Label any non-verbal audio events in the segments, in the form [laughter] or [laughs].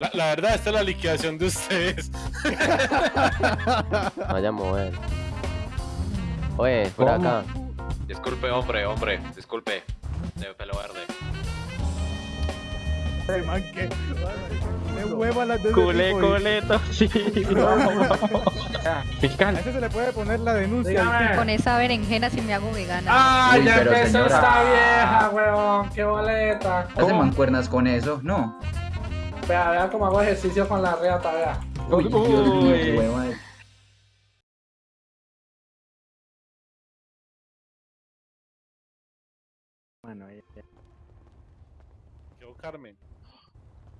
La, la verdad, esta es la liquidación de ustedes. Vaya a mover. Oye, por ¿Cómo? acá. Disculpe, hombre, hombre, disculpe. De pelo verde. Ese man que. De hueva las de Culé, y- coleto, [laughs] sí. A Fiscal. ese se le puede poner la denuncia. Dígame. Con esa berenjena si me hago vegana. ¡Ah, Uy, ya pero empezó señora. esta vieja, weón! ¡Qué boleta! ¿Hace mancuernas con eso? No. Vea, vea cómo hago ejercicio con la reata, vea. Uy, Dios mío, Uy. qué hueva. Yo, Carmen.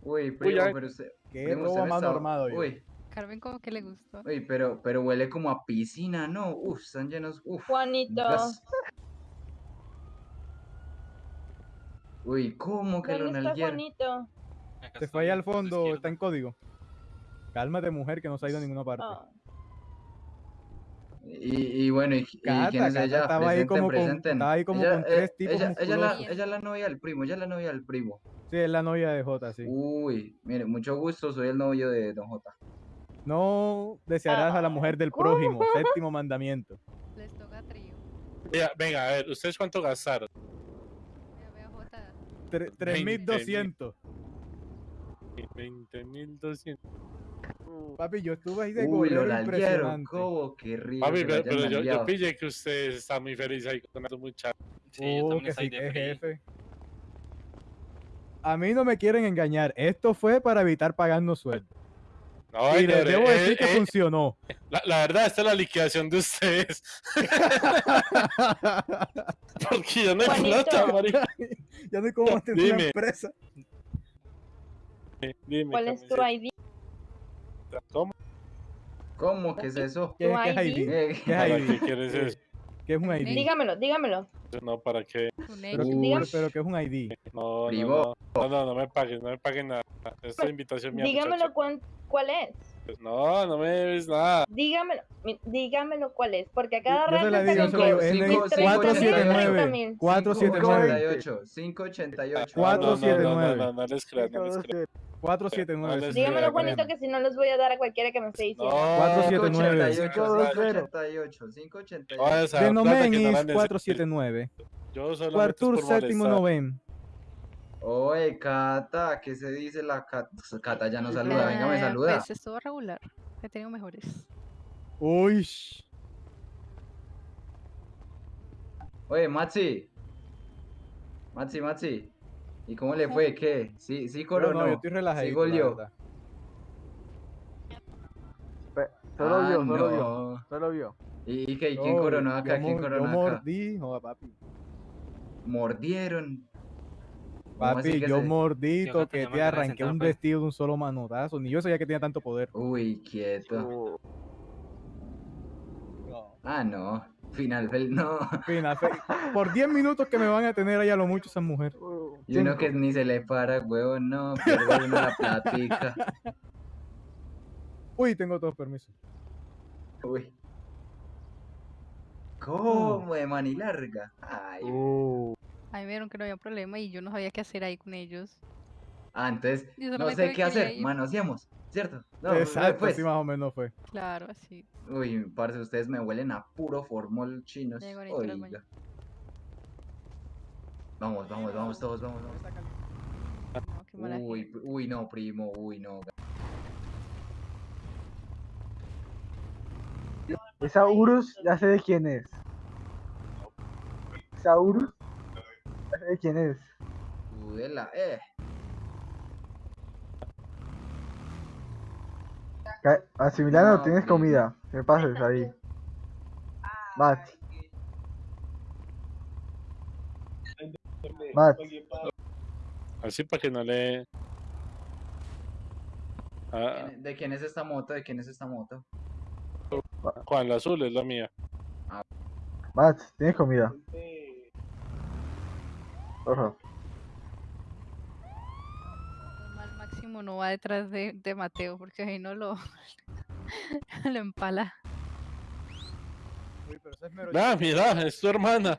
Uy, primo, ya- pero usted... Qué robo más está- armado yo. Uy, Carmen como que le gustó. uy, pero, pero huele como a piscina, ¿no? Uf, están llenos... Uf. Juanito. Uy, ¿cómo que lo ¿dónde está nalguearon? Se fue ahí al fondo, está en código. Cálmate, mujer, que no se ha ido a ninguna parte. Ah, Y, y bueno, ¿y, y Cata, quién es Cata ella? estaba ahí presenten, como con- estaba ahí como ella, con tres eh, tipos ella, ella, la, ella es la novia del primo, ella es la novia del primo. Sí, es la novia de Jota, sí. Uy, mire, mucho gusto, soy el novio de Don J. No desearás a la mujer del prójimo, [laughs] séptimo mandamiento. Les toca trío. Venga, venga, a ver, ¿ustedes cuánto gastaron? Vea, vea, Jota. Tre- Veinte 3200. 20.200. Papi, yo estuve ahí de Uy, golero rico Papi, pero, yo, yo pillé que ustedes están muy felices ahí con esos muchachos. Oh, que sí, que jefe. A mí no me quieren engañar. Esto fue para evitar pagarnos sueldo. No, y les debo eh, decir que eh, funcionó. la, la verdad, esta es la liquidación de ustedes. [laughs] [laughs] Porque yo no hay Juanito. plata, marica. [laughs] ya no hay cómo mantener una empresa. Dime, ¿Cuál es tu ID? ¿Cómo? ¿Cómo? ¿Qué es eso? ¿Qué, qué es ID? ID? Eh, ¿Qué ¿Para es qué ID? quieres eso? ¿Qué es un ID? Dígamelo, dígamelo. No, ¿para qué? Un Pero. Uy. pero, ¿qué es un ID? No, no, no, no, no, no me paguen, no me paguen nada. Esta es invitación mía, Dígamelo cuán- cuál es. Pues No, no me debes nada. Dígamelo, dígamelo cuál es. Porque a cada Yo rato se la está digo, con cinco, 479. 479. 588. 588. Cuatro, No, no, siete, no, no, nueve. no, no les creas, no les creas. 479. Vale, Dígamelo, Juanito, que si no los voy a dar a cualquiera que me esté diciendo. No, 479. 588. 588. no, esa De plata que no Nomenis la necesito. 479. Yo solo Cuartur séptimo noveno. Oye, Cata, ¿qué se dice la Cata? Cata ya no saluda, venga, me Eh, saluda. Pues estuvo regular. He tenido mejores. Uy. Oye, Maxi. Maxi, Maxi. ¿Y cómo le fue? ¿Qué? ¿Sí, sí No, coronó? no, yo estoy relajadito, ¿Sí goleó? Solo Ah, vio, solo vio, no. solo vio. ¿Y, y qué? ¿Y quién coronó yo acá? ¿Quién coronó Yo acá? mordí, joda, papi. Mordieron. ¿Cómo así Papi, que yo se- Yo toqué, tenía te arranqué un vestido de un solo manotazo. Ni yo sabía que tenía tanto poder. Uy, quieto. No. Ah, no. Final fel- no. Fina, fe- [laughs] por 10 minutos que me van a tener ahí a lo mucho esa mujer. Y uno que ni se le para, huevón, no. Pierde uno la platica. [laughs] Uy, tengo todos permisos. Uy. ¿Cómo de manilarga? Ay. Uh. Ahí me vieron que no había problema y yo no sabía qué hacer ahí con ellos. Ah, entonces, no sé qué hacer. ir. Manoseamos, ¿cierto? No, Exacto, pues. más o menos fue. Claro, así. Uy, parce, ustedes me huelen a puro formol chinos. Oiga. Vamos, vamos, vamos todos, vamos, vamos. No, Uy, uy, no, primo, uy, no. Esa Urus, ya sé de quién es. Esa Urus, de quién es. Udela, eh. No, tienes comida. Me pases ahí. Mati. Mati. Así para que no le... Ah, ¿Quién- ¿De quién es esta moto? ¿De quién es esta moto? Juan, la azul es la mía. Mati, tienes comida. Porfa. Normal, Máximo no va detrás de, de Mateo porque ahí no lo, [laughs] lo empala. Uy, pero esa es mero Ah, mira, es tu hermana.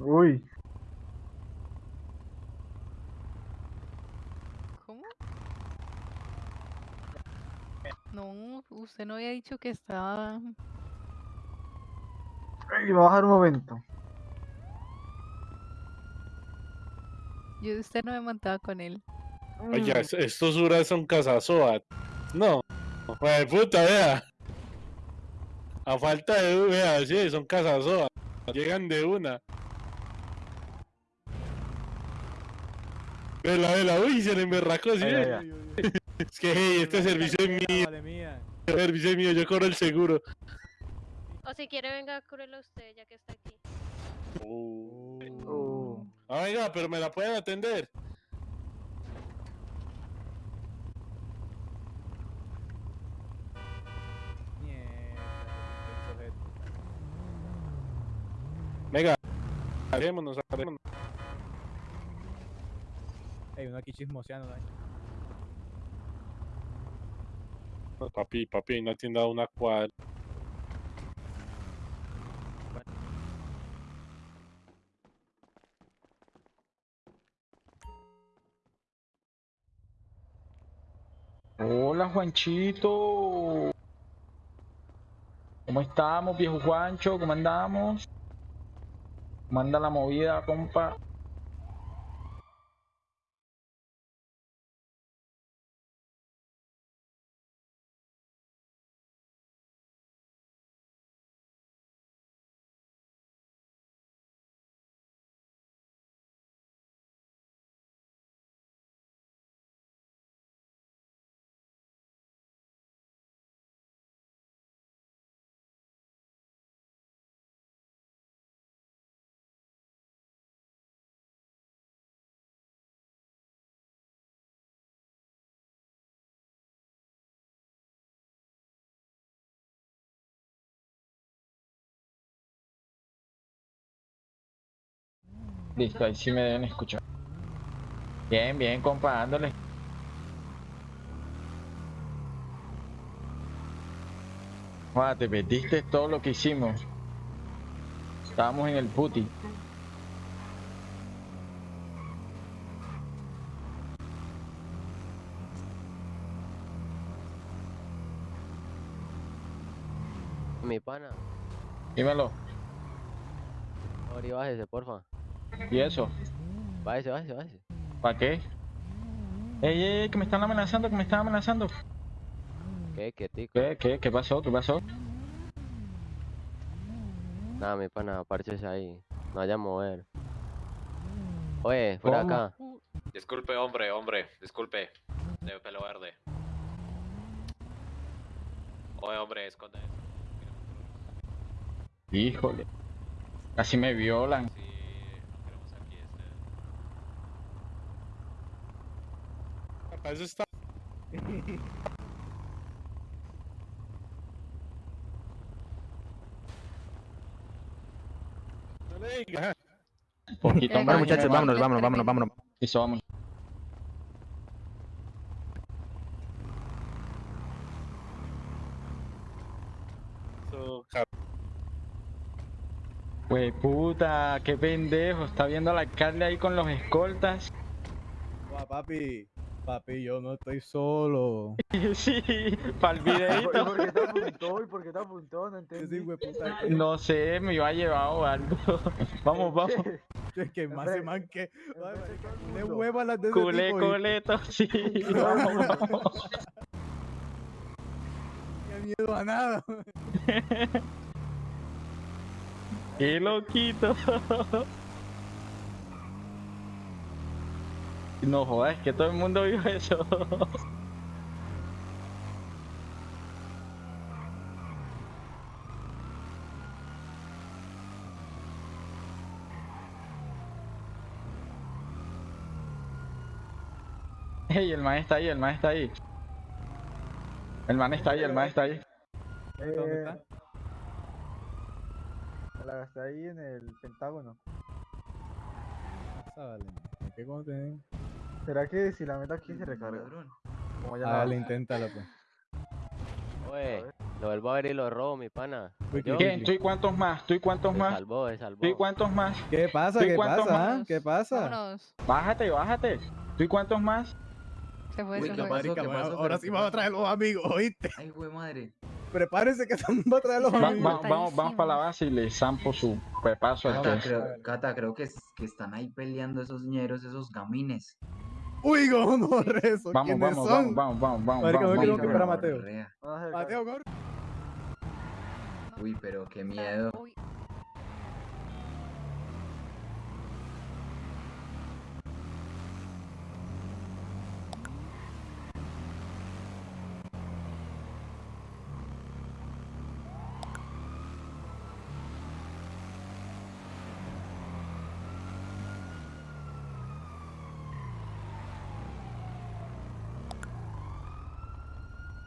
Uy. ¿Cómo? No, usted no había dicho que estaba... Me va a bajar un momento. Yo usted no me montaba con él. Oye, es- estos uras son casasoa. No. Joder, puta, vea. A falta de vea, sí, son casasoa. Llegan de una. Vela, vela, uy, se le emberracó, sí. Ay, [laughs] Es que, hey, este servicio es mío, este servicio es mío, yo cobro el seguro. O si quiere, venga, cúrelo usted, ya que está aquí. Uh. Ah, venga, pero me la pueden atender. Venga, haremos, haremos. Ey, uno aquí chismoseando. ¿no? Papi, papi, hay una tienda de una cuadra. Hola Juanchito. ¿Cómo estamos, viejo Juancho? ¿Cómo andamos? ¿Cómo anda la movida, compa? Listo, ahí sí me deben escuchar. Bien, bien, compa, dándole. Joder, te perdiste todo lo que hicimos. Estábamos en el puti. Mi pana. Dímelo. Ahora bájese, porfa. ¿Y eso? Bájese, bájese, bájese. ¿Para qué? Ey, ey, ey, que me están amenazando, que me están amenazando. ¿Qué? ¿Qué tico? ¿Qué, qué, qué pasó? ¿Qué pasó? Nada, mi pana, párchese ahí. No vaya a mover. Oye, por ¿Cómo? acá. Disculpe, hombre, hombre, disculpe. De pelo verde. Oye, hombre, esconde eso. Híjole. Casi me violan. Sí, no queremos aquí este. Para eso está. No le diga. Poquito más, muchachos, vámonos, vámonos, vámonos, vámonos. Eso, vamos. Pues puta, qué pendejo. Está viendo al alcalde ahí con los escoltas. Guau, papi. Papi, yo no estoy solo. [laughs] sí, para el [laughs] ¿Y videito. por qué te apuntó? ¿Y por qué te apuntó? No entendí. No sé, me iba a llevar o algo. [laughs] vamos, vamos. Es que más se man que. Mundo. hueva las de Culé, tipo y- coleto, sí. Vamos, vamos. No miedo a nada. Qué loquito. [laughs] No jodas, que todo el mundo vio eso. [laughs] Ey, el man está ahí, el man está ahí. El man está ahí, el man está ahí. ¿Dónde Eh, está? la gasté ahí en el Pentágono. Vale. ¿Qué contenido? ¿Será que si la meto aquí se recarga? Como ya Ah, dale, inténtalo, pues. Oye, lo vuelvo a ver y lo robo, mi pana. ¿Quién? ¿Tú y cuántos más? ¿Tú y cuántos más? salvó, salvó. ¿Tú y cuántos más? ¿Qué pasa? ¿Tú y ¿Qué pasa? ah? más? ¿Qué pasa? Vámonos. Bájate, bájate. ¿Tú y cuántos más? Se fue, Uy, se ¿qué fue. pasó? Ahora ¿Pero sí vamos a traer los amigos, ¿oíste? Ay, güey, madre. Prepárense que [laughs] estamos a traer los Va- amigos. va- vamos, vamos para la base y le zampo su pepazo al Cata, que creo, Cata, creo que, que están ahí peleando esos ñeros, esos gamines. Uy, cómo no rezo. Vamos, ¿Quiénes vamos, son? vamos, vamos, vamos, vamos, vamos, vamos, para Mateo. Mateo, corre. Uy, pero qué miedo.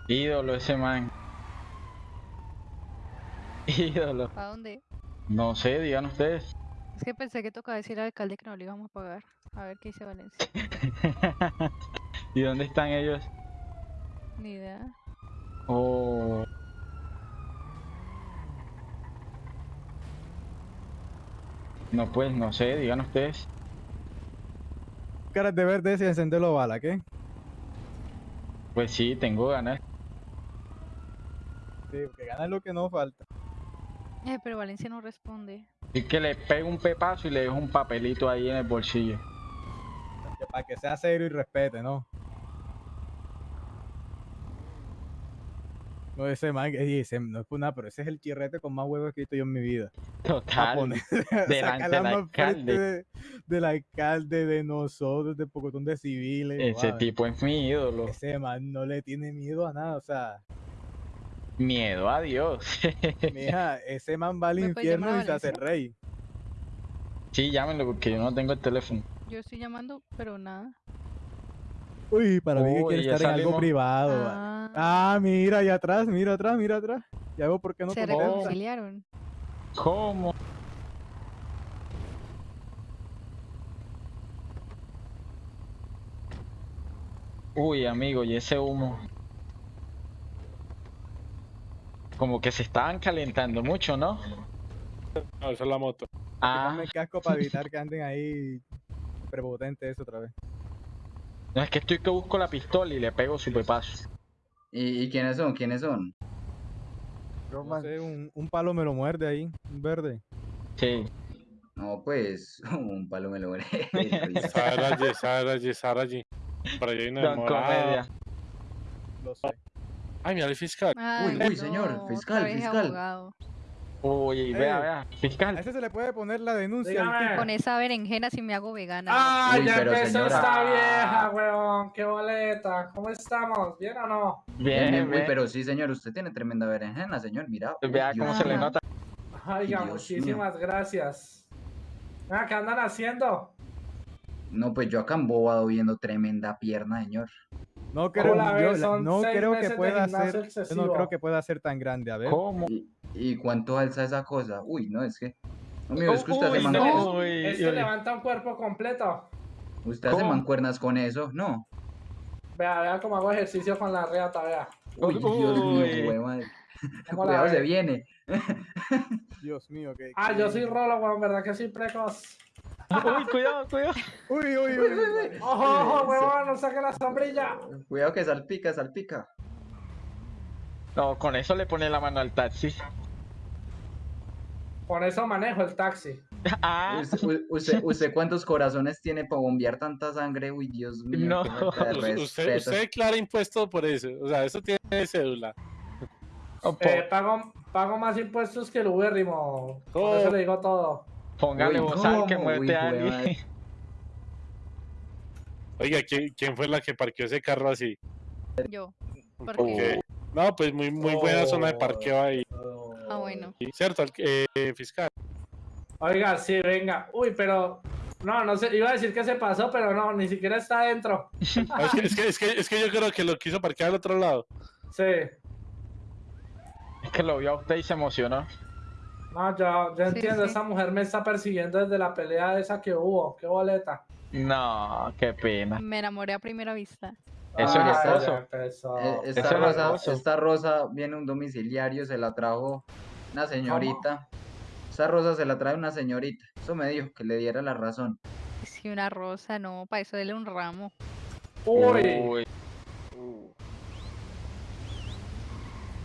Ídolo ese man. [laughs] Ídolo. ¿Para dónde? No sé, digan ustedes. Es que pensé que tocaba decir al alcalde que no le íbamos a pagar. A ver qué dice Valencia. [laughs] ¿Y dónde están ellos? Ni idea. Oh. No, pues, no sé, digan ustedes. Caras de verde y encenderlo bala, ¿qué? Pues sí, tengo ganas. Sí, porque ganar lo que no falta. Eh, pero Valencia no responde. Y que le pego un pepazo y le dejo un papelito ahí en el bolsillo. Que para que sea serio y respete, ¿no? No, ese man, ese, no es por nada, pero ese es el chirrete con más huevos que he visto yo en mi vida. Total. poner, [laughs] delante del [laughs] alcalde. de- del alcalde, de nosotros, de pocotón de civiles. Ese tipo es mi ídolo. Ese man no le tiene miedo a nada, o sea, Miedo a Dios. [laughs] mija, ese man va al ¿Me puedes llamar infierno y se hace rey. sí, llámenlo porque yo no tengo el teléfono. Yo estoy llamando, pero nada. Uy, para mí que quiere estar en algo privado. Ah, Ah, mira, allá atrás, mira atrás, mira atrás. Ya veo por qué no se reconciliaron. ¿Cómo? Uy, amigo, y ese humo. Como que se estaban calentando mucho, ¿no? No, eso es la moto. Ah, Ponme el casco para evitar que anden ahí prepotentes eso otra vez. no es que estoy que busco la pistola y le pego su pepazo. ¿Y, y quiénes son? ¿Quiénes son? No sé, un, un palo me lo muerde ahí, un verde. Sí. No, pues, [laughs] un palo me lo veré. [laughs] Sarayi, Sarayi, Sarayi. Por allá hay una Don Ay, mira el fiscal. Ay, uy, señor, no, fiscal, fiscal. abogado. Uy, vea, vea. A Fiscal. ese se le puede poner la denuncia. Con esa berenjena si me hago vegana. Ah, Uy, ya pero empezó esta vieja, weón. Qué boleta. ¿Cómo estamos? ¿Bien o no? Bien, Bien, Uy, pero sí, señor, usted tiene tremenda berenjena, señor, mira. Uy, Vea cómo Dios se le nota. Oiga, Dios muchísimas gracias. Ah, ¿Qué andan haciendo? No, pues yo acá embobado viendo tremenda pierna, señor. No creo, yo no creo que pueda ser, yo no creo que pueda ser tan grande, a ver. ¿Cómo? ¿Y, y cuánto alza esa cosa? Uy, no, es que... No, mío, es que usted Uy, hace, no. mancuernas, Uy, Este levanta un cuerpo completo. usted hace ¿Cómo? mancuernas con eso, ¿no? Vea, vea cómo hago ejercicio con la reata, vea. Uy, Dios Uy. mío, güey, madre. ¿Cómo la Cuidado, [laughs] se viene. Dios mío, que. Ah, yo soy Rolo, weón, ¿verdad que soy precoz? Uy, cuidado, cuidado. Uy, uy, uy. uy. ¡Ojo, ojo, weón! ¡No saque la sombrilla! Cuidado que salpica, salpica. No, con eso le pone la mano al taxi. Con eso manejo el taxi. Ah, Usted, usted, usted cuántos corazones tiene para bombear tanta sangre? Uy, Dios mío. No. Usted, usted, declara impuesto por eso. O sea, eso tiene cédula. po- Eh, pago, pago más impuestos que el ubérrimo. Por eso Oh. le digo todo. Póngale Uy, bozal que muerte a alguien. [laughs] Oiga, ¿quién, quién fue la que parqueó ese carro así? Yo. Oh. Porque. No, pues muy, muy buena zona de parqueo ahí. Ah, bueno. ¿Cierto? eh, fiscal. Oiga, sí, venga. Uy, pero. No, no sé. Iba a decir que se pasó, pero no, ni siquiera está adentro. [laughs] Es que, es, que, es, que, es que yo creo que lo quiso parquear al otro lado. Sí. Es que lo vio a usted y se emocionó. No, ya, ya entiendo, esa mujer me está persiguiendo desde la pelea esa que hubo, qué boleta. No, qué pena. Me enamoré a primera vista. Eso ah, es hermoso. Eh, esta, rosa, es esta rosa viene un domiciliario, se la trajo una señorita. ¿Cómo? Esa rosa se la trae una señorita. Eso me dijo que le diera la razón. Si una rosa, no, para eso dele un ramo. Uy. Uy.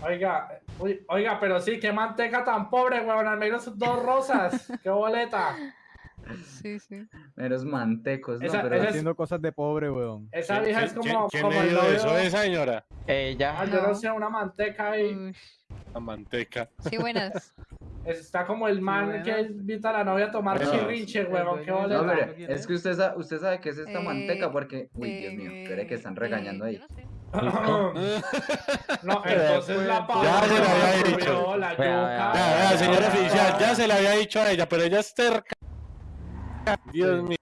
Oiga, uy, oiga, pero sí, qué manteca tan pobre, weón. Al menos dos rosas. [laughs] qué boleta. Sí, sí. Meros mantecos, ¿no? Esa- Pero esa es- Haciendo cosas de pobre, weón. Esa ¿Quién- vieja es como, quién como el dio novio. eso, esa señora? Ella. Ah, yo no No. sé, una manteca ahí. La manteca. Sí, buenas. [laughs] Está como el man que invita a la novia a tomar chirrinche, huevón. Qué No, boleta. pero ¿quién es que usted sabe, usted sabe qué es esta Eh, manteca porque... Uy, Dios mío, espere que Eh, están regañando eh, ahí. yo no sé. [coughs] No, entonces la papa. Ya se la había dicho. La yuca. Ya, vea, señor la- oficial, ya se le había dicho a ella, pero ella es terca. Dios mío.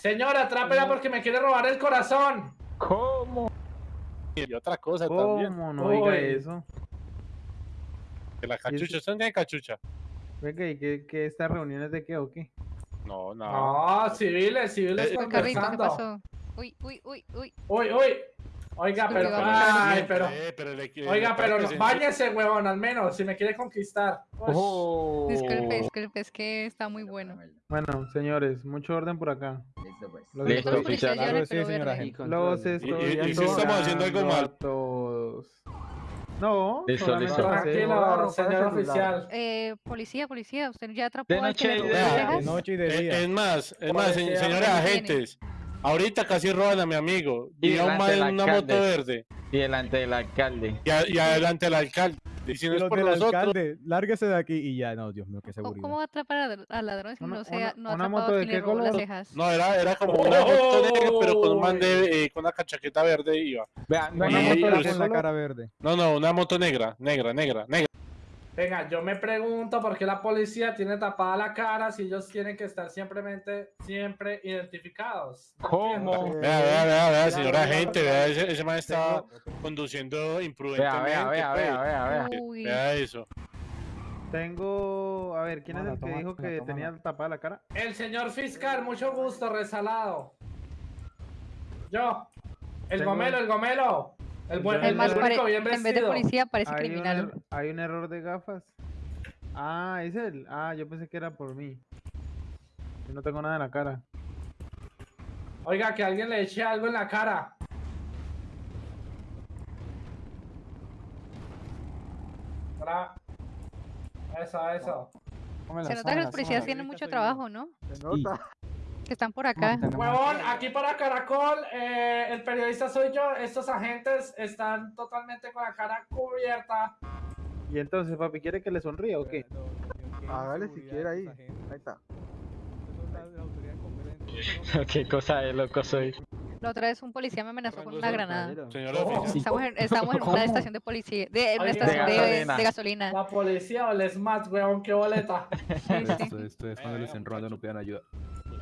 Señora, atrápela porque me quiere robar el corazón. ¿Cómo? Y otra cosa también. ¿Cómo? No diga eso. Que la cachucha, ¿usted no tiene cachucha? Venga, ¿y qué, qué estas reuniones de qué o qué? No, no. No, civiles, civiles Eh, ¿qué pasó? Uy, uy, uy, uy. Uy, uy. Oiga, pero. Ay, pero. eh, pero le- Oiga, pero báñese, huevón, al menos, si me quiere conquistar. Oh. Disculpe, disculpe, es que está muy bueno. Bueno, señores, mucho orden por acá. Listo, pues. Los Listo, Claro, sí, señora. Los Y- estoy y- y si estamos haciendo algo mal. todos. No, Listo, listo. Tranquilo, señor el oficial. Eh, policía, policía, usted ya atrapó De al que le noche de noche y de Es, día. es más, es más, se- Policía, señores ¿qué agentes, ahorita casi roban a mi amigo. Y Y a un en una moto verde. Y delante del alcalde. Y, a- y adelante el alcalde. Y si no es por nosotros, alcalde, lárguese de aquí y ya, no, Dios mío, qué ¿Cómo, seguridad. cómo va a atrapar a- al ladrón si Una- no, sea, una- no ha una moto a de qué robó las color? cejas? No, era, era como una moto negra, pero con un man Oh. de, eh, con una cachaqueta verde iba. Vean, Una Y- moto con la cara verde. No, no, una moto negra, negra, negra, negra. Venga, yo me pregunto por qué la policía tiene tapada la cara si ellos tienen que estar simplemente, siempre identificados. ¿Cómo? Vea, vea, vea, vea, señora ya. vea, ese, ese man está conduciendo imprudentemente. vea, vea, pues. vea, vea, vea. Uy, Vea eso. Tengo. A ver, ¿quién es el que dijo que tenía tapada la cara? El señor fiscal, mucho gusto, resalado. Yo. El Tengo- gomelo, el gomelo. El, buen, El más en vez de policía parece Hay un, criminal. er- hay un error de gafas. Ah, es él. Ah, yo pensé que era por mí. Yo no tengo nada en la cara. Oiga, que alguien le eche algo en la cara. Bra- Eso, eso. Se nota que los policías tienen mucho trabajo, ¿no? Se nota. Que están por acá. Huevón, aquí para Caracol, eh, el periodista soy yo. Estos agentes están totalmente con la cara cubierta. Y entonces, papi, ¿quiere que le sonríe o qué? Hágale si quiere ahí. Ahí está. [laughs] Qué cosa de loco soy. La otra vez un policía me amenazó con una granada. Señor. Estamos en, estamos en una estación de policía, de, en una Oiga. estación De de, gasolina. de gasolina. La policía o el SMAT, huevón, qué boleta. Sí, sí. Ustedes cuando les no pidan ayuda.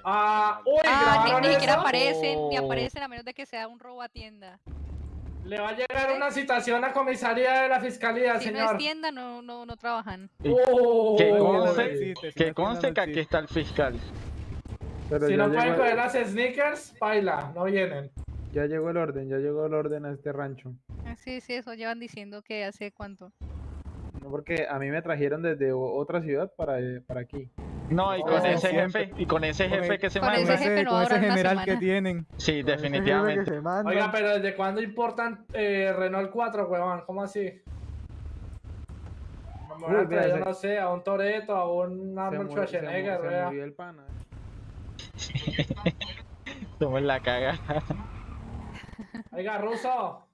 Ah, uy, Ah, ni, ni siquiera aparecen, ni Oh. aparecen a menos de que sea un robo a tienda. Le va a llegar una citación a comisaría de la fiscalía, Si no señor. es tienda, no, no, no trabajan. Uh, Que no conste, existe, si que conste que aquí está el fiscal. Pero si no pueden llegó, coger las sneakers, baila, no vienen. ya llegó el orden, ya llegó el orden a este rancho. Ah, Sí, sí, eso llevan diciendo que hace cuánto. No, porque a mí me trajeron desde otra ciudad para, eh, para aquí. No, y Oh, con ese jefe, y con ese Con jefe que se con manda. ese jefe no con ese durar una general que tienen. Sí, Con ese definitivamente. se. Oiga, pero ¿desde cuándo importan eh, Renault 4, huevón? ¿Cómo así? Me van a se- no sé, a un Toreto, a un Se, Arnold se Schwarzenegger, se vea. murió el pana. [laughs] Somos la caga. Oiga, ruso.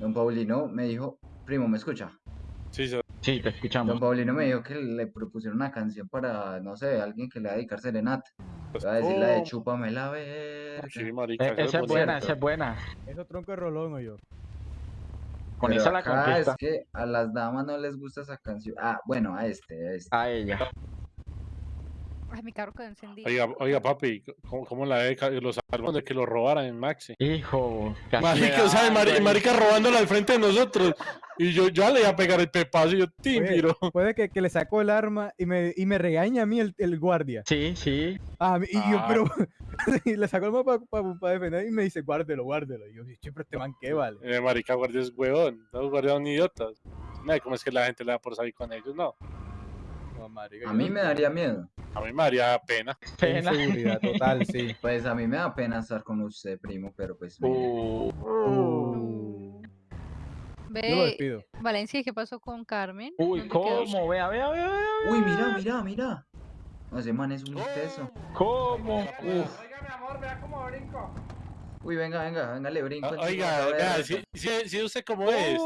Don Paulino me dijo, primo, ¿me escucha? Sí, sí. Sí, te Don escuchamos. Paulino me dijo que le propusieron una canción para, no sé, alguien que le va a dedicar serenata. Le va a decir la de Oh, chúpame la. Sí, marica, Eh, esa es buena, esa es buena. Eso tronco de rolón, o yo. Con Pero esa la acá conquista. es que a las damas no les gusta esa canción. Ah, bueno, a este, a este. A ella. Ay, mi carro quedó encendido. Oiga, oiga, papi, ¿cómo, cómo la de ca- los salvaron de que lo robaran en Maxi? Hijo. casi Marica, o sea, güey. marica robándolo al frente de nosotros. Y yo ya le iba a pegar el pepazo y yo, tímiro. Puede que, que le sacó el arma y me, y me regaña a mí el, el guardia. Sí, sí. Ah, y yo, Ah. pero. [laughs] y le sacó el arma para defender y me dice, guárdelo, guárdelo. Y yo, siempre este man, ¿qué vale? Eh, marica, guardia es huevón. Los guardias son idiotas. No, ¿cómo es que la gente le da por salir con ellos? No. Marica, A mí me daría miedo. A mí me daría pena. Pena. Inseguridad total, sí. [laughs] Pues a mí me da pena estar con usted, primo, pero pues... Uh, Uh, Ve, despido. Valencia, ¿qué pasó con Carmen? Uy. ¿cómo? Vea, vea, vea, vea. Uy, mira, mira, mira. No, ese man es un teso. ¿Cómo? Uf. Oiga, mi amor, vea cómo brinco. Uy, venga, venga, venga, le brinco. Ah, Oiga, reto. si, si, si usted cómo es.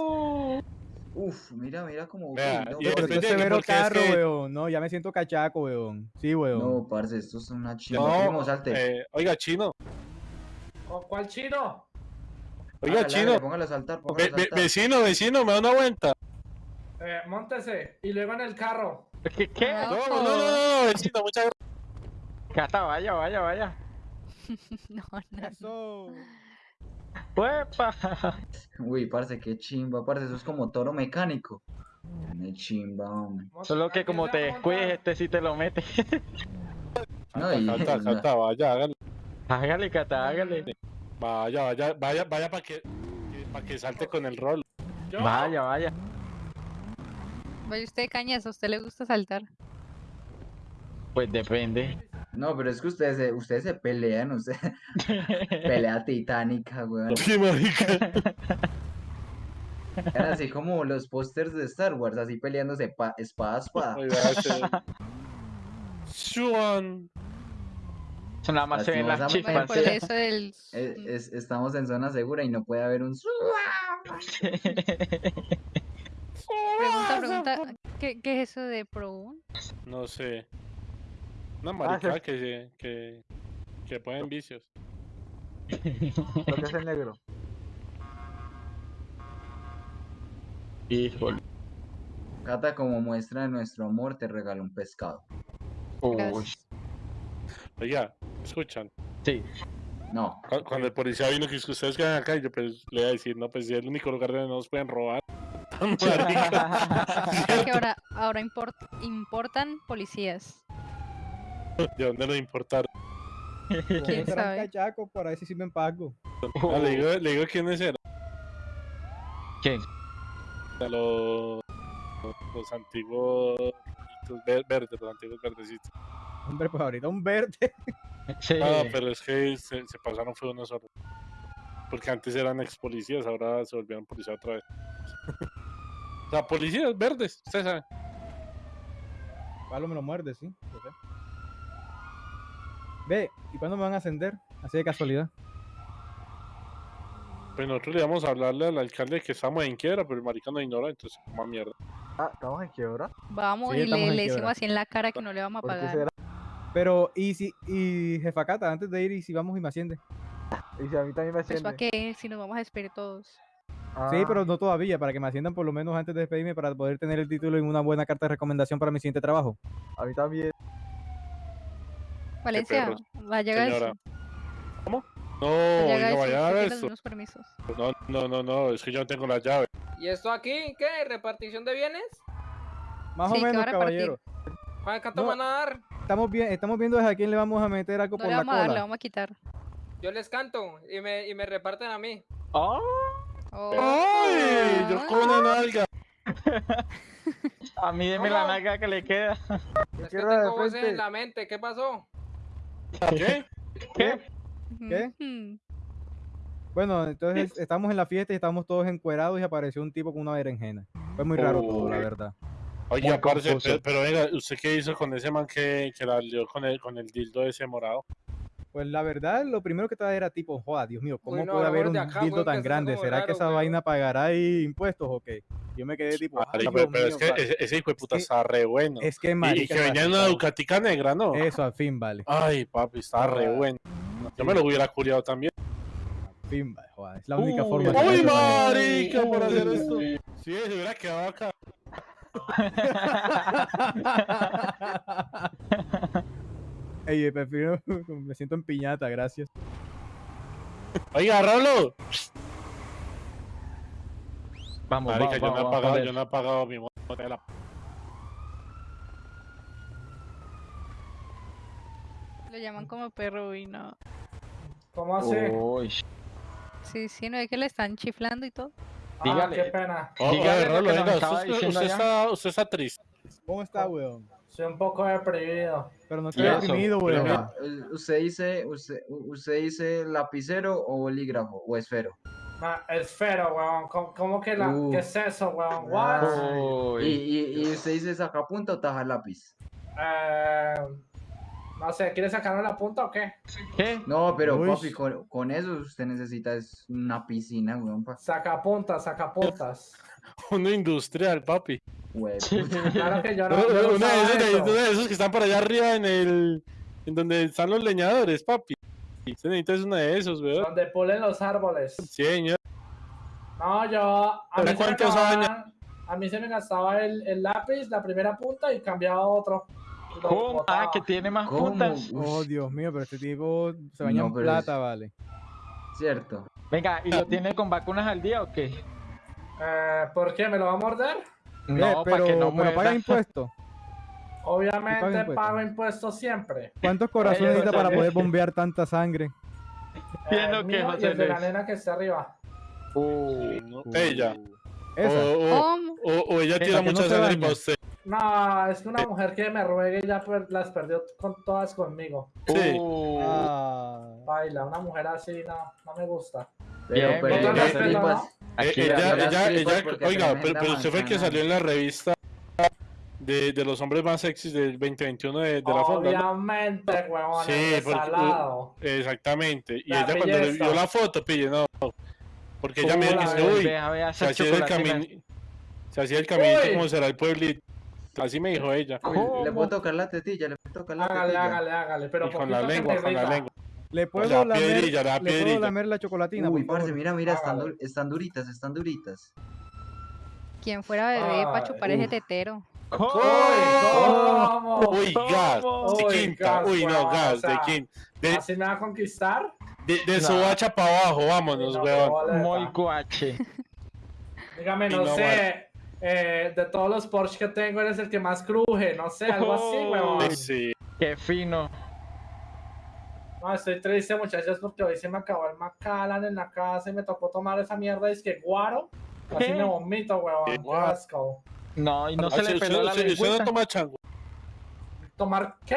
Uf, mira, mira no, y Pero esto es severo es carro, que- weón. No, ya me siento cachaco, weón. Sí, weón. No, parce, esto es una chimba. No, salte. eh, oiga, chino. ¿Con cuál chino? Oiga, Hágale, chino. Póngalo a saltar, Ve- póngalo a ve- saltar. vecino, vecino, me da una vuelta. Eh, móntese y luego en el carro. ¿Qué? ¿Qué? Ah. No, no, no, no, no, vecino, muchas gracias. Cata, vaya, vaya, vaya. [laughs] No, no, no. Eso. ¡Uepa! Uy, parce, qué chimba, parce, eso es como toro mecánico. Qué chimba, hombre. Solo que como te descuides, este sí te lo mete. No, y- Cata, cata, [laughs] vaya, hágale. hágale, Cata, hágale. Vaya, vaya, vaya, vaya para que, para que salte con el rol. Yo, Vaya, vaya. Vaya usted, Cañas, ¿a usted le gusta saltar? Pues depende. No, pero es que ustedes se, ustedes se pelean, ustedes... [laughs] Pelea [laughs] titánica, weón. Sí, marica. [laughs] Eran así como los pósters de Star Wars, así peleándose pa- espada a espada. Shuan. Nada más se ven las chispas. por eso del... Es- es- estamos en zona segura y no puede haber un... Pregunta, pregunta, ¿qué, qué es eso de Pro No sé. Una Ah, marica sí. que, se- que, que ponen vicios. [laughs] Lo que es el negro. Híjole. Cata, como muestra de nuestro amor, te regalo un pescado. Uy. Oiga, escuchan. sí. No, Cu- Cuando el policía vino que es que ustedes quedan acá, yo pues le iba a decir, no, pues si es el único lugar donde no nos pueden robar. [laughs] [laughs] Marica, Es que ahora, ahora import- importan policías. [laughs] ¿De dónde nos importar? [laughs] ¿Quién sabe? cachacos, por ahí sí sí me empago. Ah, le, digo, le digo quiénes eran. ¿Quién? A Los, los antiguos ver- verdes, los antiguos verdecitos. Hombre, pues ahorita un verde. [laughs] Sí. Ah, pero es que se, se pasaron fue uno solo. Porque antes eran ex policías, ahora se volvieron policías otra vez. o sea, policías verdes, ustedes saben. Palo me lo muerde, sí. sé. Ve, ¿y cuándo me van a ascender? Así de casualidad. Pues nosotros le íbamos a hablarle al alcalde que estamos en quiebra, pero el marica nos ignora, entonces, más mierda. Ah, ¿estamos en quiebra? Vamos Sí, y le, le decimos así en la cara que no le vamos a ¿Por qué pagar. será? Pero, y si, y jefa Cata, antes de ir, y si vamos y me asciende. Y si a mí también me Pues para asciende. qué, si nos vamos a despedir todos. Sí, Ah, pero no todavía, para que me asciendan por lo menos antes de despedirme para poder tener el título y una buena carta de recomendación para mi siguiente trabajo. A mí también. Valencia, vaya señora. No, vaya oiga, a vaya a permisos. No, no, no, no, es que yo no tengo la llave. ¿Y esto aquí qué? ¿Repartición de bienes? Más Sí, o menos, caballero. ¿Para cuánto No. van a dar? Estamos, bien, estamos viendo a quién le vamos a meter algo No por le la vamos a dar, le cola. vamos a quitar. Yo les canto y me, y me reparten a mí. Oh, Oh, ¡Ay! Yo con una nalga. [laughs] a mí deme la ¿Cómo? nalga que le queda. Es que tengo voces en la mente. ¿Qué pasó? ¿Qué? ¿Qué? ¿Qué? Bueno, entonces [laughs] estamos en la fiesta y estamos todos encuerados y apareció un tipo con una berenjena. Fue muy raro todo, la verdad. Oye, Muy parce, confuso. pero, pero venga, ¿usted qué hizo con ese man que, que la lió con el, con el dildo ese morado? Pues la verdad, lo primero que estaba era tipo, joda, Dios mío, ¿cómo Uy, no, puede haber un acá, dildo que tan grande? ¿Será que esa vaina pagará ahí impuestos o qué? Yo me quedé tipo, Marica, pero, pero es que ese, ese hijo de puta que- está re bueno. es que Y- y, marica, que venía en una marica, Ducatica negra, ¿no? Eso al fin vale. Ay, papi, está re bueno. Yo me lo hubiera curiado también. Al fin vale, joda, Es la única Uy, forma que ¡Uy, manera. marica, por hacer esto! Sí, se hubiera quedado acá. [laughs] [laughs] Ey, prefiero, [laughs] me siento en piñata, gracias. Oiga, Rolo. Vamos, Marica, vamos, yo, no he vamos, pagado, yo no he pagado mi moto de la... Lo llaman como perro y no. ¿Cómo así? Uy, Sí, sí, no es que le están chiflando y todo. Ah, dígale. qué pena. Oh, Dígale Rolo, venga, usted, usted allá. está, usted está triste. ¿Cómo está, weón? Soy un poco deprimido. Pero no estoy deprimido, venga, u- ¿Usted dice, usted, usted dice lapicero o bolígrafo o esfero? Ah, esfero, weón. ¿Cómo, cómo que la, Uh. qué es eso, weón? What? Y, y, y usted dice sacapunta o taja lápiz. Eh, no sé, ¿quieres sacarme la punta o qué? ¿Qué? No, pero Uy. papi, con, con eso usted necesita es una piscina, weón. pa- Sacapuntas, sacapuntas. [laughs] Uno industrial, papi. Güey, Claro que yo [laughs] Uno no, yo no uno de esos, de, eso. uno de esos que están por allá arriba en el. En donde están los leñadores, papi. Usted necesita es uno de esos, weón. Donde pulen los árboles. Sí, señor. No, yo. A ¿Pero mí, se me cuántos acababan- a mí se me gastaba el, el lápiz, la primera punta y cambiaba a otro. ¿Cómo? Ah, que tiene más ¿Cómo? puntas. Oh, Dios mío, pero este tipo se baña No, en es- plata, vale. Cierto. Venga, ¿y lo tiene con vacunas al día o qué? Eh, ¿Por qué? ¿Me lo va a morder? No, Eh, pero, para que no pero paga impuestos. Obviamente impuestos? pago impuestos siempre. ¿Cuántos corazones necesita para poder bombear tanta sangre? Eh, lo que mío y el de la nena que está arriba. Uh, No, ella. Esa. O, o, ¿Cómo? o, o ella tira no mucha se sangre para usted. No, es que una mujer que me ruegue y ya per- las perdió con todas conmigo. Sí. uh. Ah. Baila, una mujer así no, no me gusta. Pero, Bien, pero ¿no? Aquí Eh, ella, ella, ella, oiga, pero, pero usted fue el que salió en la revista de, de los hombres más sexys del 2021 de, de la. ¿no? Obviamente, huevón, Sí, porque- salado. Exactamente. Y La ella cuando le vio la foto, pille, no. Porque ella me ¿Cómo dice, uy, se hacía el camino. Se hacía el caminito Uy. como será el pueblito. Así me dijo ella. Uy, le puedo tocar la tetilla, le puedo tocar la Hágale, tetilla. hágale, hágale. Pero Y con la lengua, con la lengua. ¿Le puedo, la lamer, piedrilla, la ¿Le puedo lamer la chocolatina, Uy, parce, mira, mira, están, Hágale. du- están duritas, están duritas. ¿Quién fuera bebé para chupar ese tetero? ¿Cómo? ¿Cómo? Uy, gas. De Uy, quinta. gas, Uy, no, gas. o sea, De quinta. De, ¿Así me va a conquistar? de, de No. sobacha para abajo, vámonos, No, weón. Muy guache. [laughs] Dígame, no, no sé. eh, de todos los Porsche que tengo, eres el que más cruje. No sé, algo así, huevón. Sí, sí. Qué fino. No, estoy triste, muchachos, porque hoy se me acabó el Macallan en la casa y me tocó tomar esa mierda. Es que guaro. Así ¿Qué? me vomito, asco. No, y no Ah, se si le peló la usted- usted no lengüita. toma changua. ¿Tomar qué?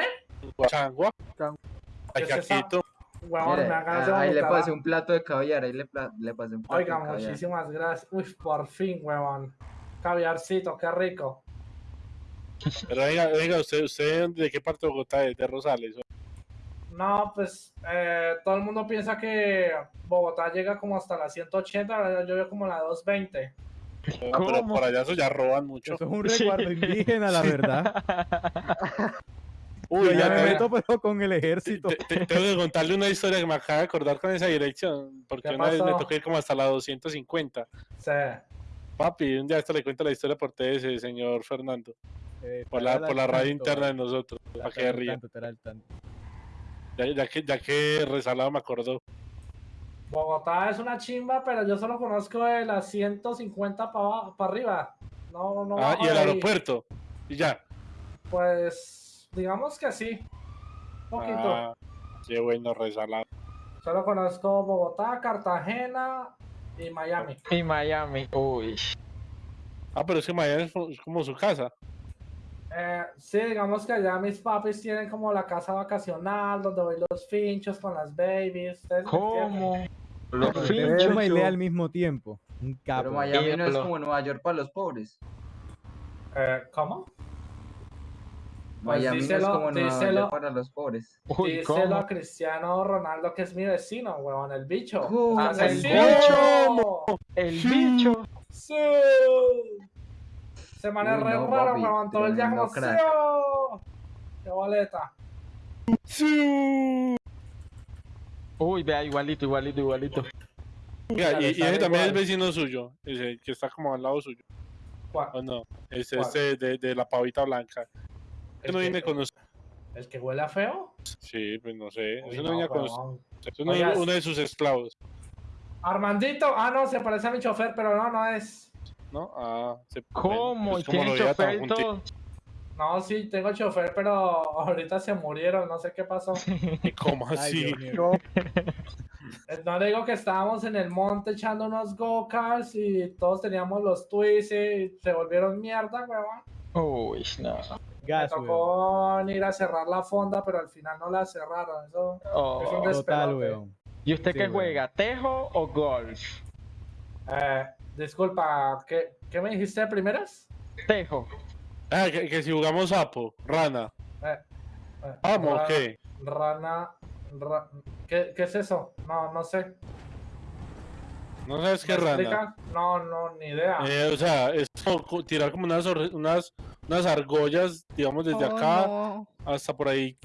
Changua. Huevón, Mire, me de ah, ahí le pasé un plato de caviar, ahí le, le pasé un plato Oiga, de caviar. muchísimas gracias. Uy, por fin, huevón. Caviarcito, qué rico. Pero venga, venga, usted, usted de qué parte de Bogotá es? De Rosales. No, pues eh, todo el mundo piensa que Bogotá llega como hasta la 180, la verdad, yo veo como la 220. No, pero ¿Cómo? por allá eso ya roban mucho. Eso es un Sí. resguardo indígena, la verdad. Uy, Yo ya me meto pero con el ejército. te- te- tengo que contarle una historia que me acaba de acordar con esa dirección. Porque ¿Qué una vez me tocó ir como hasta la 250. Sí. Papi, un día esto le cuento la historia por TS, señor Fernando. Eh, Por la, por la radio tanto, interna de nosotros. Para que ría. tanto. Ya, ya que, ya que resalado me acordó. Bogotá es una chimba, pero yo solo conozco de las 150 para arriba. No, no. Ah, y el aeropuerto. Y ya. Pues, digamos que sí. Un poquito. Ah, qué bueno, resalado. Solo conozco Bogotá, Cartagena y Miami. Y Miami. Uy. Ah, pero es que Miami es como su casa. Eh, sí, digamos que allá mis papis tienen como la casa vacacional donde voy los finchos con las babies. ¿ustedes me ¿Cómo? Los finchos. y al mismo tiempo. Un Pero. Miami no es como Nueva York para los pobres. Eh, ¿Cómo? Pues Miami no es díselo- como Nueva díselo. York para los pobres. Uy, Díselo ¿cómo? a Cristiano Ronaldo que es mi vecino, huevón, el bicho. ¿Cómo? ¡Estás Ah, el vecino! El bicho. ¡Sí! Se Uy, re no, raro, papi, huevón, todo el crack. ¡Sí! ¡Qué boleta! Uy, vea, igualito, igualito, igualito. Mira, Ya y, ese también es vecino suyo. Ese que está como al lado suyo. ¿Cuál? ¿O no? Es ¿Cuál? este de, de la pavita blanca. ¿El no que- viene con usted. ¿El que huele a feo? Sí, pues no sé. Uy, Eso no no, viene con usted. huevón. Eso no es uno de sus esclavos. Armandito, ah no, se parece a mi chofer, pero no, no es. ¿No? Ah, se, ¿Cómo? pues, ¿Y tiene chofer y todo? No, sí, tengo chofer, pero ahorita se murieron, no sé qué pasó. ¿Y [laughs] ¿Cómo así? Eh, No le digo que estábamos en el monte echando unos go-karts y todos teníamos los twists y se volvieron mierda, huevón. Uy, no. Gas, me tocó ir a cerrar la fonda, pero al final no la cerraron. Eso Oh, es un Total, weón. ¿Y usted Sí, qué weón. juega? ¿Tejo o golf? Eh, disculpa, ¿qué, ¿qué me dijiste de primeras? Tejo. Ah, que, que si jugamos sapo, rana. Eh, eh, Vamos, ra- ¿qué? Rana. ra- ¿Qué, ¿Qué es eso? No, no sé. ¿No sabes qué ¿Me rana? explica? No, no, ni idea. Eh, o sea, es como co- tirar como unas, unas, unas argollas, digamos, desde Oh, acá no. hasta por ahí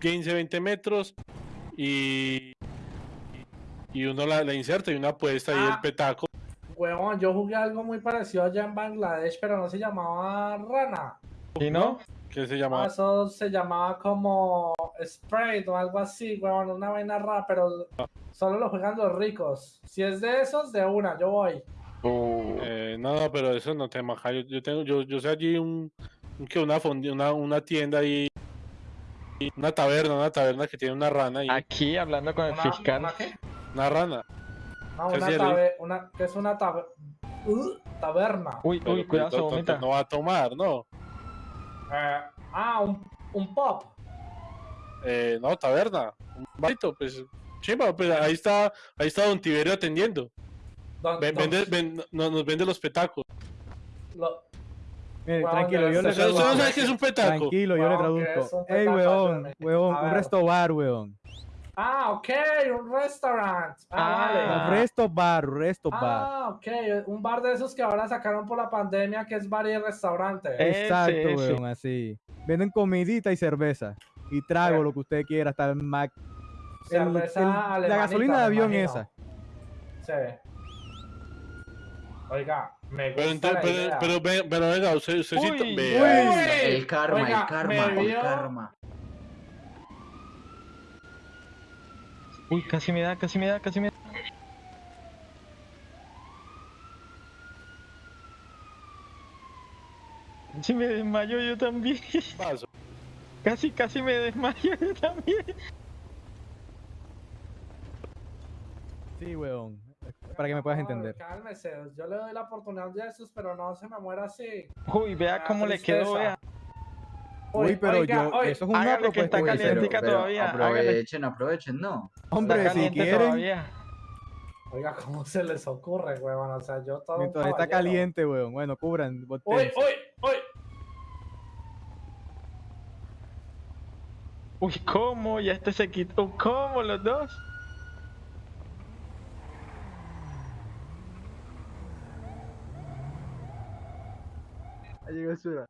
15, 20 metros y, y uno la, la inserta y una apuesta ahí el Ah. petaco. Huevón, yo jugué algo muy parecido allá en Bangladesh, pero no se llamaba Rana. ¿Y no? que se Ah, llama? eso se llamaba como Sprite o algo así, huevón, una vaina rara, pero solo lo juegan los ricos. Si es de esos, de una, yo voy. Uh, Eh, no, no, pero eso no te maja. Yo, yo tengo, yo, yo sé allí un, un que una fondi- una, una tienda ahí, una taberna, una taberna que tiene una rana ahí, aquí hablando con el Una- fiscal. ¿una qué? una rana. No, ¿Qué una, hacía, tabe- una ¿qué es una tabe- uh, taberna? Uy, uy, cuidado, se vomita. No va a tomar, no. Eh, ah, un, un pop. Eh, no, taberna. Un barito, pues. Chimba, pues ahí está, ahí está Don Tiberio atendiendo. Don- Ven- don- vende- ven- no- nos vende los petacos. lo- Mire, tranquilo, yo le ser- ¿Usted, usted no traduzco. Tranquilo, yo le Weón, ¿qué es traduzco. Ey, weón, weón, un resto bar, weón. Ah, ok, un restaurant. Ah, Ah. vale. Un resto bar, un resto bar. Ah, ok, un bar de esos que ahora sacaron por la pandemia que es bar y restaurante. Exacto, ese, ese. weón, así. Venden comidita y cerveza. Y trago, Eh. lo que usted quiera, hasta el Mac. Cerveza el- la gasolina de avión esa. Sí. Oiga, me Pero, gusta la pero, idea. pero, ve- pero venga, usted, usted sí. Uy, vea. Uy, El karma, oiga, el karma, el vio- karma. Uy, casi me da, casi me da, casi me da. Casi me desmayo yo también. Paso. Casi, casi me desmayo yo también. Sí, weón. Para que me puedas No, entender. Cálmese, yo le doy la oportunidad de esos, pero no se me muera así. Uy, vea Me da cómo le quedó, vea. Uy, pero oiga, yo. Eso es una que está propuesta. Que hice. pero, calientica todavía, aprovechen, aprovechen, no. Hombre, está si caliente quieren. todavía. Oiga, ¿cómo se les ocurre, huevón? O sea, yo todo. un Mientras está caliente, weón. Bueno, cubran. Uy, uy, uy. Uy, ¿cómo? Ya este se quitó. ¿Cómo los dos? Ahí llegó Sura.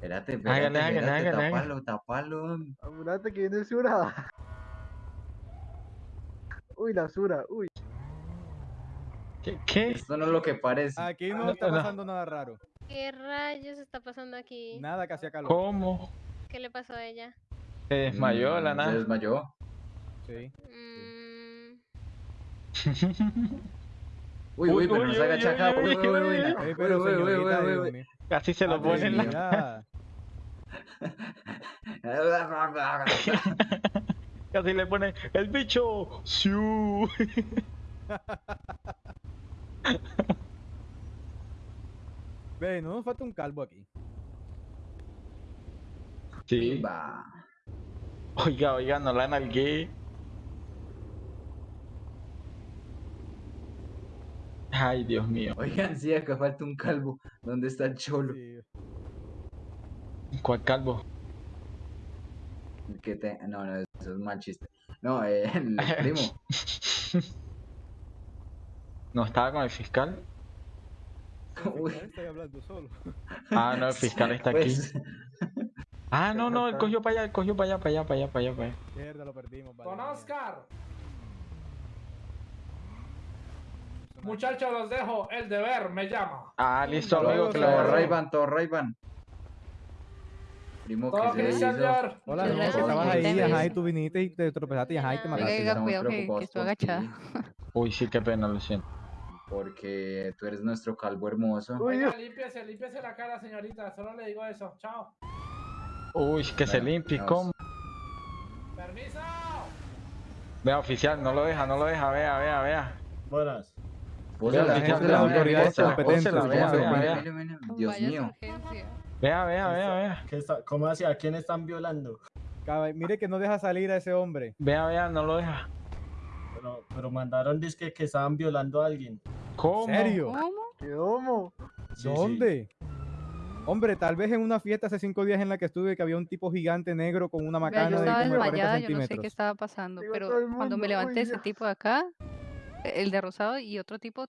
Espérate, espérate, Hágale, espérate, hágale, hágale. tapalo, tapalo. Apurate que viene Sura. Uy, la Sura, uy. ¿Qué? qué? Esto no es lo que parece. Aquí No, no está pasando nada raro. ¿Qué rayos está pasando aquí? Nada que hacía calor. ¿Cómo? ¿Qué le pasó a ella? Se desmayó de la Mm, nada. Se desmayó. Sí. Mm, Uy, uy, pero Uy, no se uy, agacha uy, acá. uy, Uy, uy, uy, uy, uy, uy. no. Ey, pero Uy, uy, uy, señorita, uy, Dios uy, uy. mío. Casi se lo Ay, ponen Dios la... [laughs] Casi le ponen el bicho. ¡Siu! Ve, no nos falta un calvo aquí. Sí. Va. Oiga, oiga, no la nalgué. Ay, Dios mío. Oigan, sí, acá falta un calvo. ¿Dónde está el cholo? Sí. ¿Cuál calvo? Que te... No, no, eso es mal chiste. No, eh, [laughs] el [laughs] primo. ¿No estaba con el fiscal? [laughs] Uy. Estoy hablando solo. Ah, no, el fiscal está aquí. Pues, Ah, no, no, él cogió para allá, él cogió para allá, para allá, para allá, para allá, para allá. Mierda, lo perdimos. vale, mía. Oscar. Muchachos, los dejo. El deber me llama. Ah, listo, amigo, luego, que lo todo Ray-Ban. Primo, que se Cristian hizo? Hola, no, que estabas ahí, ajá, y tú viniste y te tropezaste y ajá, y te mataste. Oiga, cuidado que- que estoy agachada. Uy, sí, qué pena, lo siento. Porque tú eres nuestro calvo hermoso. Uy, Oiga, límpiese, límpiese la cara, señorita. Solo le digo eso. Chao. Uy, que se limpie, ¿cómo? Permiso. Vea, oficial, no lo deja, no lo deja, vea, vea, vea. Buenas. Pósela, la gente de las autoridades competentes, vea, vea, vea. Dios mío. Vea, vea, vea, vea. ¿Qué está, ¿Cómo así? ¿A quién están violando? Mire que no deja salir a ese hombre. Vea, vea, no lo deja. Pero, pero mandaron disque que estaban violando a alguien. ¿Cómo? ¿En serio? ¿Cómo? ¿Qué homo? Sí, sí. ¿Dónde? Hombre, tal vez en una fiesta hace cinco días en la que estuve que había un tipo gigante negro con una Vea, macana yo de estaba como de 40 desmayada, yo no sé centímetros. qué estaba pasando, Digo, pero cuando me levanté "Uy, ese ya". tipo de acá, el de rosado y otro tipo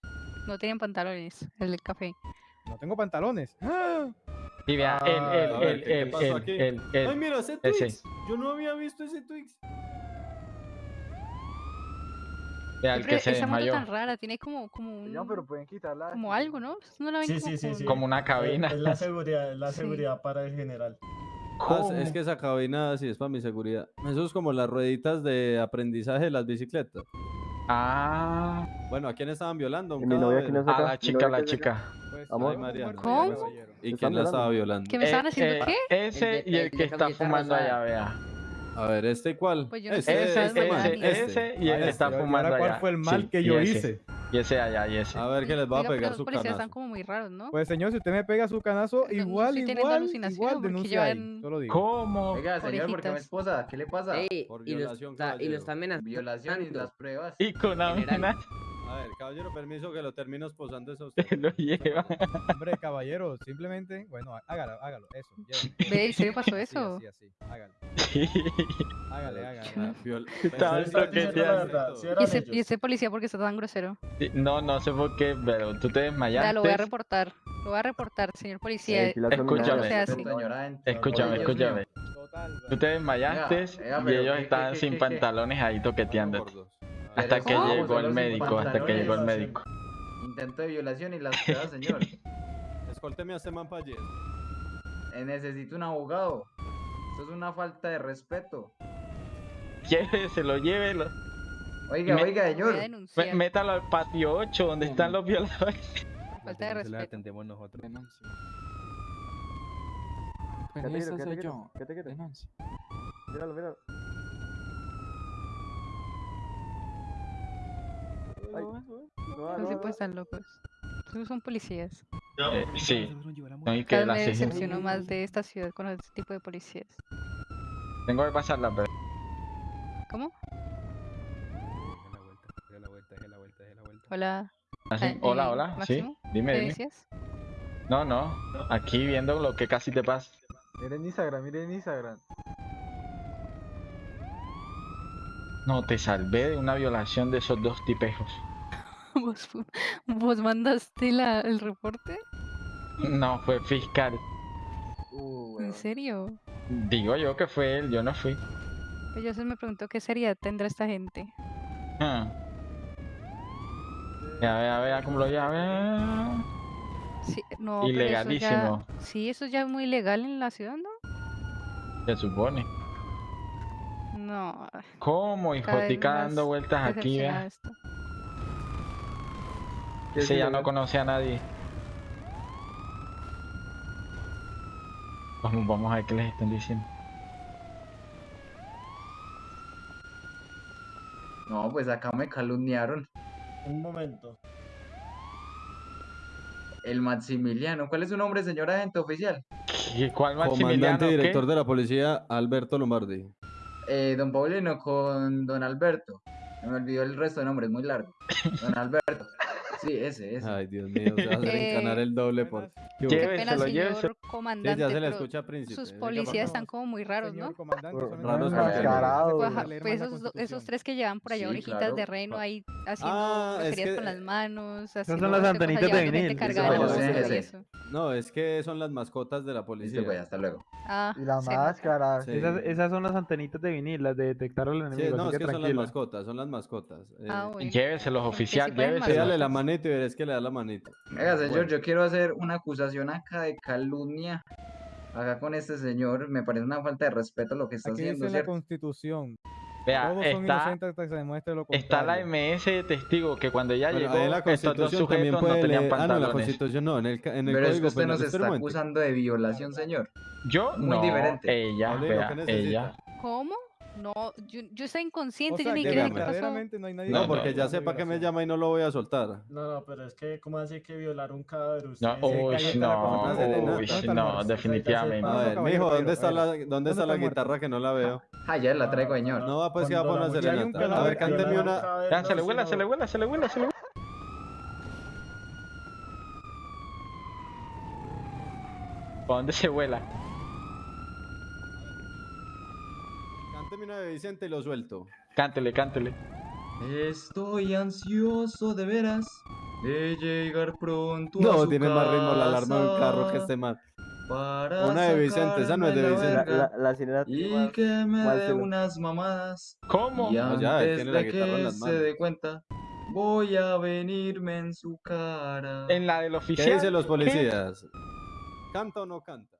no tenían pantalones, el del café. No tengo pantalones. ¡Ah! Y vea, Ah, él, él, ver, él, ¿qué- qué él, él, aquí? él, él. Ay, mira, ese ese. Twix. Yo no había visto ese Twix. Vea, el que se esa moto tan rara, tiene como, como un, No, pero pueden quitarla. como algo, ¿no? ¿No la ven Sí, como sí, sí, sí. Como una cabina. Es, es la seguridad, es la Sí. seguridad para el general. Ah, ¿Cómo? es que esa cabina sí es para mi seguridad. Eso es como las rueditas de aprendizaje de las bicicletas. Ah, Bueno, ¿a quién estaban violando? ¿A un Mi novia que cadáver? no a acá, la chica, la chica. Pues, Mariana, ¿Cómo? ¿Y ¿Están quién la estaba violando? ¿Que me estaban Eh, haciendo eh, qué? Ese y el que está fumando allá, vea. A ver, ¿este cuál? Pues yo no Este, Ese, Ese, este, ese, ese. ese y el que Este, está fumando cuál allá. fue el mal Sí, que yo ese. hice. Y ese allá, y ese. A ver qué les va a Oiga, pero pegar los su policías canazo. están como muy raros, ¿no? Pues señor, si usted me pega su canazo, no igual, igual, alucinación igual, porque denuncia ahí. llevan- Solo digo. ¿Cómo? Oiga, señor, ¿por qué mi Orejitas. esposa? ¿Qué le pasa? Ey, Por y lo violación, y lo caballero. está amenazando. Violación y las pruebas. Y con General. A ver, caballero, permiso que lo termino esposando eso [laughs] lo lleva. Hombre, caballero, simplemente, bueno, hágalo, hágalo, eso. Ve, ¿en serio pasó eso? Así, así, hágalo. [laughs] Sí. Hágale, hágale. Viol- está sí ¿Y ese, ellos. y ese policía por qué está tan grosero? No, no sé por qué, pero tú te Ya, desmayaste. lo voy a reportar. Lo voy a reportar, señor policía. Eh, Escúchame. Escúchame, escúchame. Total. Tú te desmayaste y ellos ¿qué, estaban qué, sin pantalones ahí toqueteándote. Hasta que ¿cómo? llegó el médico, hasta que llegó el médico. Intento de violación y las pruebas, señor. Escólteme a este man para. Eh, necesito un abogado. Eso es una falta de respeto. Lléveselo, llévelo. Oiga, Me- oiga, señor. Métalo al patio 8, donde están los violadores. falta de respeto. atendemos nosotros. Quédate quieto, quédate quieto, quédate quieto. Míralo, míralo. No, se no. pueden estar locos. Son policías. Eh, sí. No, y que Cada la vez me decepciono más de esta ciudad con este tipo de policías. Tengo que pasarla, pero. ¿Cómo? la vuelta, deje la vuelta, deje la vuelta, deje la vuelta. Hola. Hola, hola. Sí, Máximo, dime, ¿Qué dime. decías? No, no. Aquí viendo lo que casi te pasa. Miren Instagram, miren Instagram. No, te salvé de una violación de esos dos tipejos. [laughs] ¿Vos, vos mandaste la, el reporte? No, fue fiscal. Uh, ¿En serio? Digo yo que fue él, yo no fui. Pues yo se me preguntó qué seriedad tendrá esta gente. Ah. Ya vea, vea cómo lo llave. Sí, no, pero eso ya- Ilegalísimo. sí, eso ya es muy legal en la ciudad, ¿no? Se supone. No. ¿Cómo, hijo? dando vueltas aquí, decepcionada vea. esto. ¿Qué es Ese ya no conoce a nadie. Vamos, vamos a ver qué les están diciendo. No, pues acá me calumniaron. Un momento. El Maximiliano. ¿Cuál es su nombre, señor agente oficial? ¿Y cuál Maximiliano? Comandante y qué? director de la policía, Alberto Lombardi. Eh, don Paulino con don Alberto. Me olvidó el resto de nombres, muy largo. Don [laughs] Alberto. Sí, ese, ese. Ay, Dios mío, se va a hacer Eh, encanar el doble por... Señor Sí, comandante. ya se le escucha príncipe. sus policías están como muy raros, ¿no? son raros Pues, pues esos, esos tres que llevan por allá Sí, orejitas claro. de reno ahí haciendo Ah, es groserías que- con las manos, son haciendo las antenitas de vinil. No, es que son las mascotas de la policía. hasta luego. Ah, Y la máscara. Sí. Esas, esas son las antenitas de vinil, las de detectar al Sí, enemigo. no, es que son las mascotas, son las mascotas. Eh, Ah, Porque oficial, lléveselos. Pégale la manito y verás que le da la manito. Venga, señor, yo quiero hacer una acusación acá de calumnia. Acá con este señor, me parece una falta de respeto lo que está Aquí haciendo, dice la. Constitución. Vea, Todos son está, inocentes hasta que se demuestre lo está la. MS de testigo que cuando ella Bueno, llegó, la estos dos Constitución también sujetos no tenían. Ah, no, en la pantalones. Constitución no, en el, en el Pero es que Código usted Penal. nos está acusando de violación, señor. Yo Muy no, diferente. ella, vea, ella. ¿Cómo? No, yo, yo estoy inconsciente, O sea, yo ni que creo qué pasó. no hay nadie. No, que porque ya sepa que me llama y no lo voy a soltar. No, no, pero es que, ¿cómo hace que violar un cadáver? No, Usted- uy, no, uy, ¿Dónde está el no, muerto? definitivamente. A No, ver, mijo, ¿dónde está la, dónde está está la guitarra que no la veo? Ah, ya la traigo, señor. No va pues que va a poner la Si hay un serenata. A ver, cánteme una. Ya, no, se le vuela, sino- se le vuela, se le vuela, se le vuela. ¿Para dónde se vuela? Una de Vicente y lo suelto. Cántele, cántele. Estoy ansioso de veras de llegar pronto a No, su tiene más ritmo la alarma de un carro que este man. para Una de Vicente, esa no es de Vicente. La, la, la sirena tiene y más- que me más dé unas mamadas ¿Cómo? y No, ya, él antes de que se dé cuenta voy a venirme en su cara En la del ¿Qué oficial. dicen los ¿Qué? policías? ¿Canta o no canta?